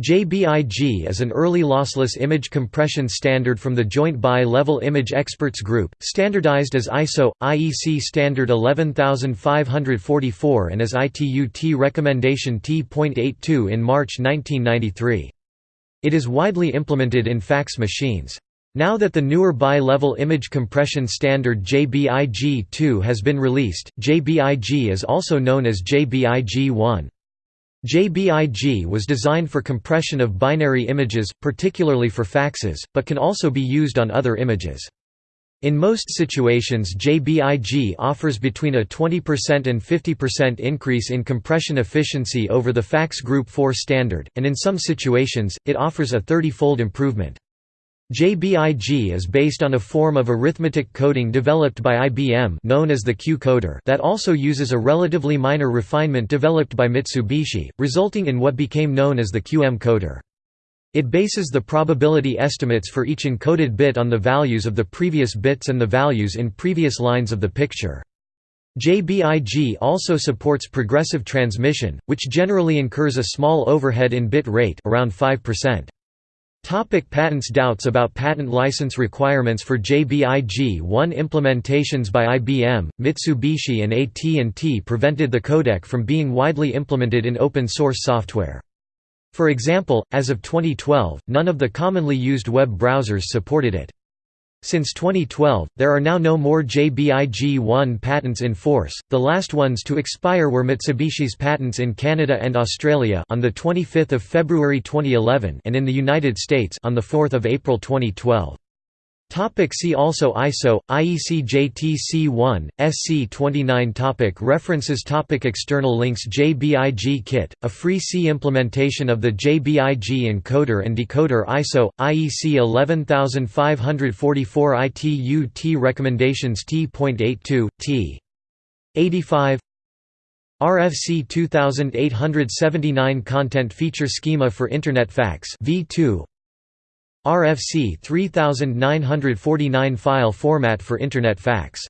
JBIG is an early lossless image compression standard from the Joint Bi-Level Image Experts Group, standardized as ISO IEC standard 11544 and as ITU-T recommendation T.82 in March 1993. It is widely implemented in fax machines. Now that the newer bi-level image compression standard JBIG-2 has been released, JBIG is also known as JBIG-1. JBIG was designed for compression of binary images, particularly for faxes, but can also be used on other images. In most situations JBIG offers between a 20% and 50% increase in compression efficiency over the fax Group 4 standard, and in some situations, it offers a 30-fold improvement. JBIG is based on a form of arithmetic coding developed by IBM known as the Q-coder that also uses a relatively minor refinement developed by Mitsubishi, resulting in what became known as the QM coder. It bases the probability estimates for each encoded bit on the values of the previous bits and the values in previous lines of the picture. JBIG also supports progressive transmission, which generally incurs a small overhead in bit rate around 5%. Topic patents Doubts about patent license requirements for JBIG-1 implementations by IBM, Mitsubishi and AT&T prevented the codec from being widely implemented in open-source software. For example, as of 2012, none of the commonly used web browsers supported it. Since 2012, there are now no more JBIG-1 patents in force. The last ones to expire were Mitsubishi's patents in Canada and Australia on the 25th of February 2011 and in the United States on the 4th of April 2012. Topic see also ISO, IEC JTC1, SC29 topic References topic External links JBIG Kit, a free C implementation of the JBIG encoder and decoder ISO, IEC 11544 ITU T Recommendations T.82, T. 85 RFC 2879 Content Feature Schema for Internet Fax V2 RFC 3949 file format for Internet fax